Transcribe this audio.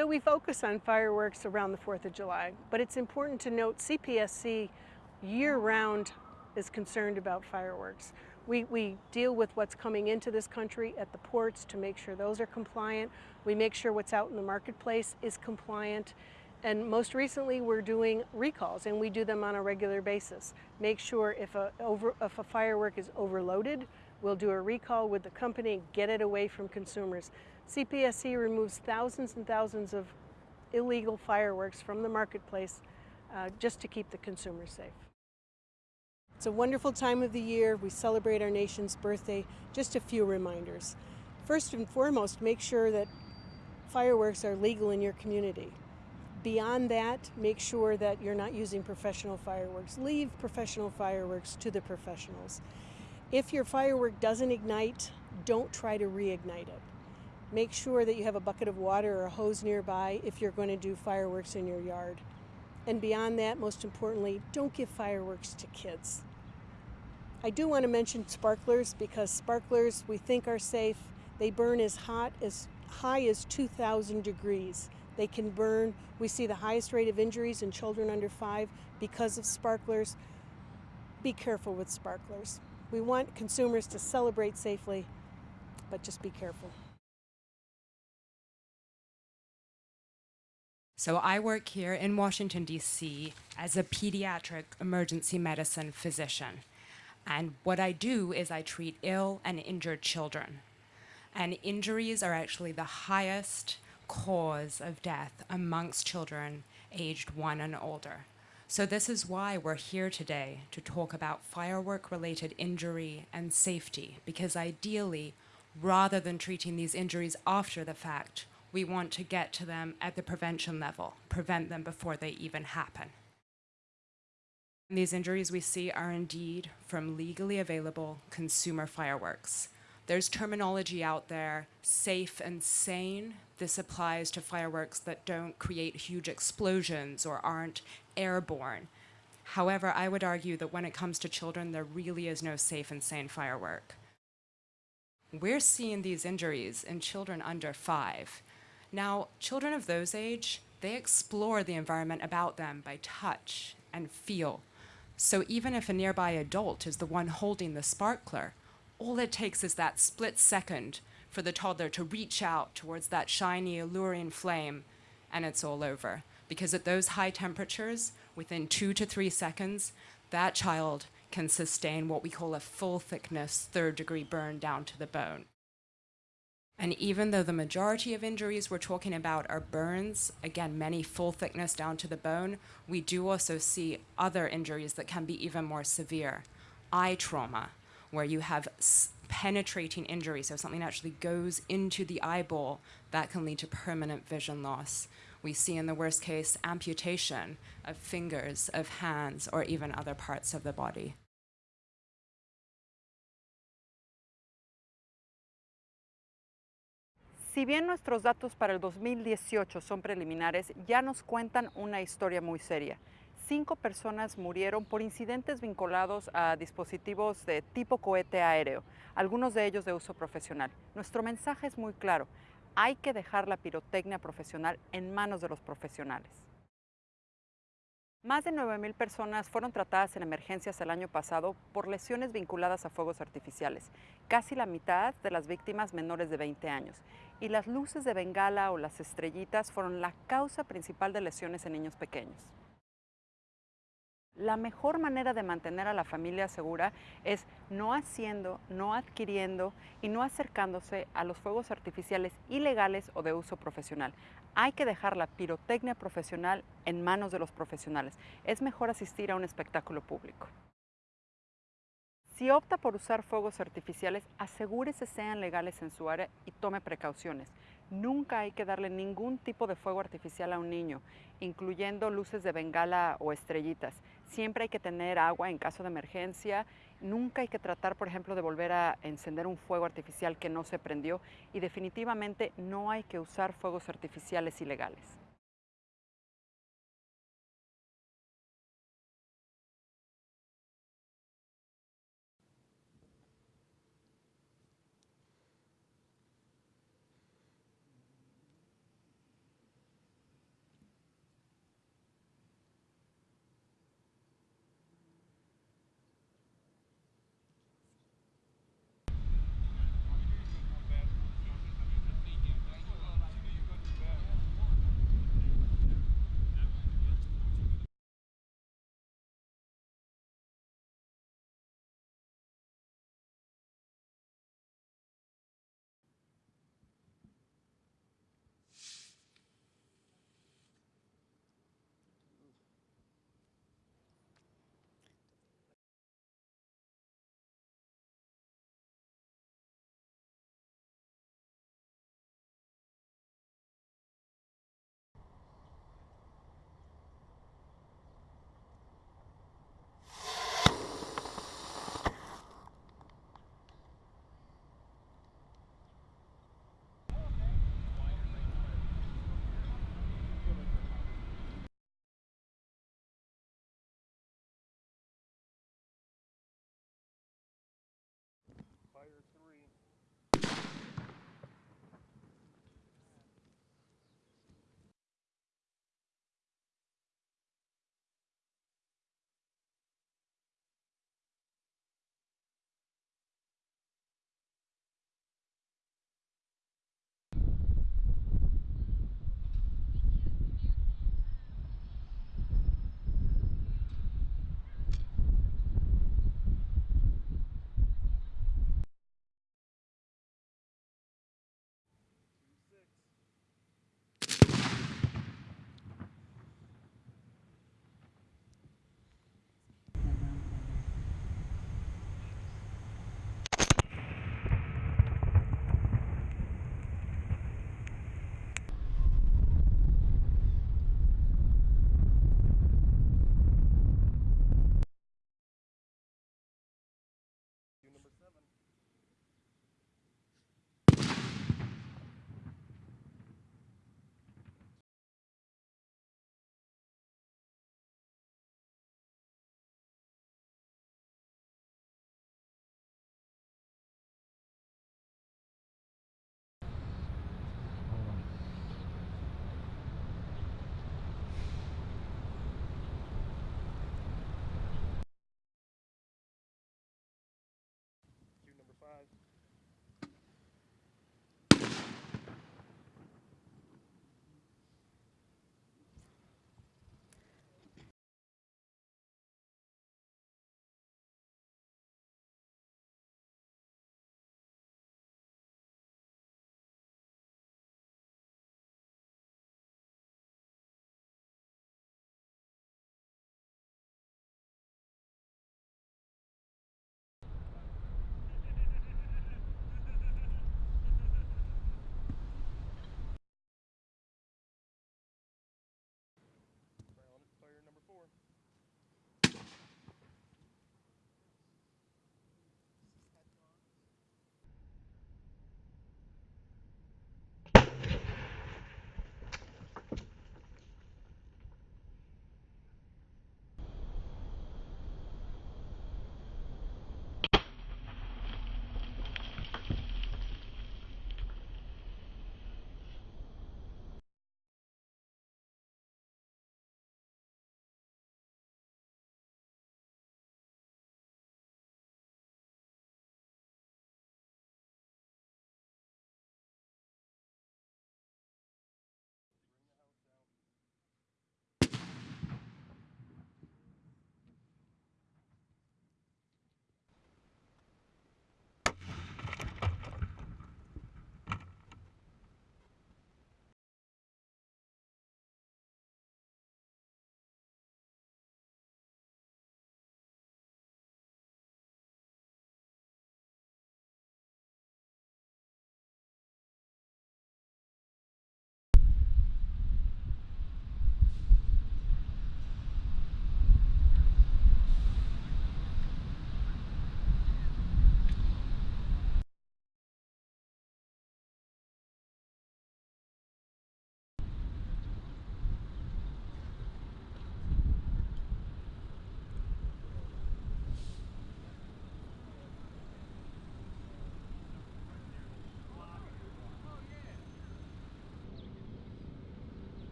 So we focus on fireworks around the 4th of July, but it's important to note CPSC year-round is concerned about fireworks. We, we deal with what's coming into this country at the ports to make sure those are compliant. We make sure what's out in the marketplace is compliant. And most recently, we're doing recalls, and we do them on a regular basis. Make sure if a, over, if a firework is overloaded, we'll do a recall with the company, get it away from consumers. CPSC removes thousands and thousands of illegal fireworks from the marketplace uh, just to keep the consumers safe. It's a wonderful time of the year. We celebrate our nation's birthday. Just a few reminders. First and foremost, make sure that fireworks are legal in your community. Beyond that, make sure that you're not using professional fireworks. Leave professional fireworks to the professionals. If your firework doesn't ignite, don't try to reignite it. Make sure that you have a bucket of water or a hose nearby if you're going to do fireworks in your yard. And beyond that, most importantly, don't give fireworks to kids. I do want to mention sparklers because sparklers we think are safe. They burn as hot as high as 2,000 degrees. They can burn. We see the highest rate of injuries in children under five because of sparklers. Be careful with sparklers. We want consumers to celebrate safely, but just be careful. So I work here in Washington, D.C. as a pediatric emergency medicine physician. And what I do is I treat ill and injured children. And injuries are actually the highest cause of death amongst children aged one and older. So this is why we're here today to talk about firework-related injury and safety, because ideally, rather than treating these injuries after the fact, we want to get to them at the prevention level, prevent them before they even happen. These injuries we see are indeed from legally available consumer fireworks. There's terminology out there, safe and sane. This applies to fireworks that don't create huge explosions or aren't airborne. However, I would argue that when it comes to children, there really is no safe and sane firework. We're seeing these injuries in children under five. Now, children of those age, they explore the environment about them by touch and feel. So even if a nearby adult is the one holding the sparkler, all it takes is that split second for the toddler to reach out towards that shiny, alluring flame, and it's all over. Because at those high temperatures, within two to three seconds, that child can sustain what we call a full thickness third degree burn down to the bone. And even though the majority of injuries we're talking about are burns, again, many full thickness down to the bone, we do also see other injuries that can be even more severe. Eye trauma, where you have penetrating injury, so something actually goes into the eyeball, that can lead to permanent vision loss. We see in the worst case amputation of fingers, of hands, or even other parts of the body. Si bien nuestros datos para el 2018 son preliminares, ya nos cuentan una historia muy seria. Cinco personas murieron por incidentes vinculados a dispositivos de tipo cohete aéreo, algunos de ellos de uso profesional. Nuestro mensaje es muy claro, hay que dejar la pirotecnia profesional en manos de los profesionales. Más de 9.000 personas fueron tratadas en emergencias el año pasado por lesiones vinculadas a fuegos artificiales, casi la mitad de las víctimas menores de 20 años. Y las luces de bengala o las estrellitas fueron la causa principal de lesiones en niños pequeños. La mejor manera de mantener a la familia segura es no haciendo, no adquiriendo y no acercándose a los fuegos artificiales ilegales o de uso profesional. Hay que dejar la pirotecnia profesional en manos de los profesionales. Es mejor asistir a un espectáculo público. Si opta por usar fuegos artificiales, asegúrese sean legales en su área y tome precauciones. Nunca hay que darle ningún tipo de fuego artificial a un niño, incluyendo luces de bengala o estrellitas. Siempre hay que tener agua en caso de emergencia. Nunca hay que tratar, por ejemplo, de volver a encender un fuego artificial que no se prendió. Y definitivamente no hay que usar fuegos artificiales ilegales.